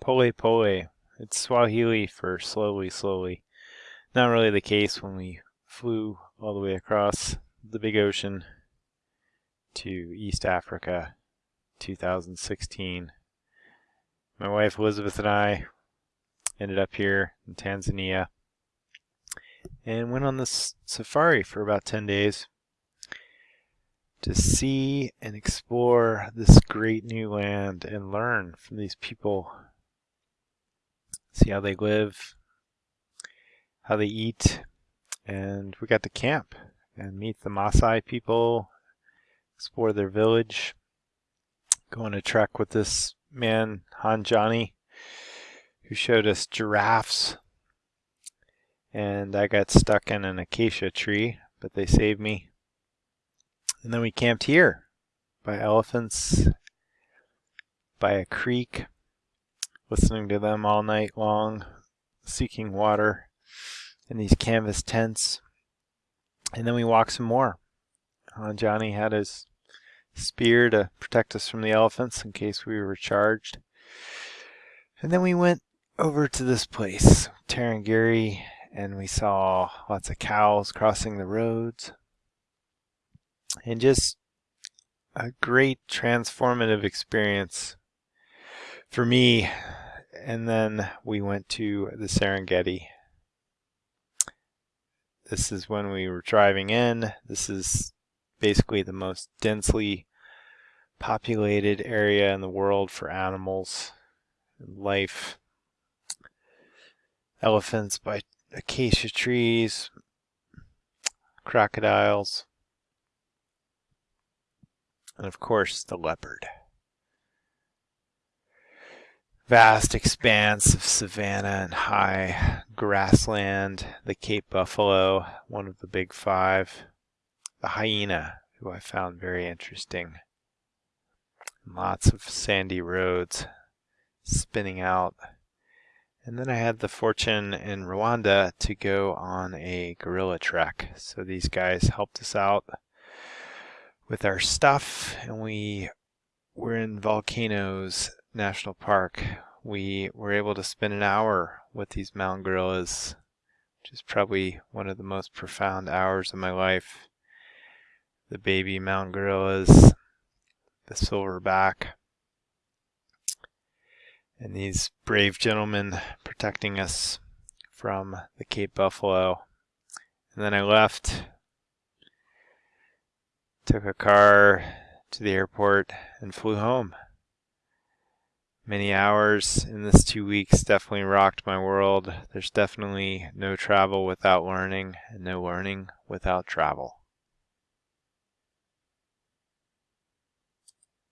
Pole pole. It's Swahili for slowly, slowly. Not really the case when we flew all the way across the big ocean to East Africa 2016. My wife Elizabeth and I ended up here in Tanzania and went on this safari for about 10 days to see and explore this great new land and learn from these people. See how they live, how they eat, and we got to camp and meet the Maasai people, explore their village, go on a trek with this man, Han Johnny, who showed us giraffes. And I got stuck in an acacia tree, but they saved me. And then we camped here by elephants, by a creek, listening to them all night long, seeking water in these canvas tents. And then we walked some more. Uh, Johnny had his spear to protect us from the elephants in case we were charged. And then we went over to this place, Tarangire, and we saw lots of cows crossing the roads and just a great transformative experience for me. And then we went to the Serengeti. This is when we were driving in. This is basically the most densely populated area in the world for animals life. Elephants by acacia trees, crocodiles, and of course the leopard. Vast expanse of savanna and high grassland, the Cape buffalo, one of the big five, the hyena, who I found very interesting. Lots of sandy roads spinning out. And then I had the fortune in Rwanda to go on a gorilla trek. So these guys helped us out with our stuff and we were in Volcanoes National Park. We were able to spend an hour with these mountain gorillas, which is probably one of the most profound hours of my life. The baby mountain gorillas, the silverback, and these brave gentlemen protecting us from the Cape Buffalo. And then I left took a car to the airport and flew home. Many hours in this two weeks definitely rocked my world. There's definitely no travel without learning and no learning without travel.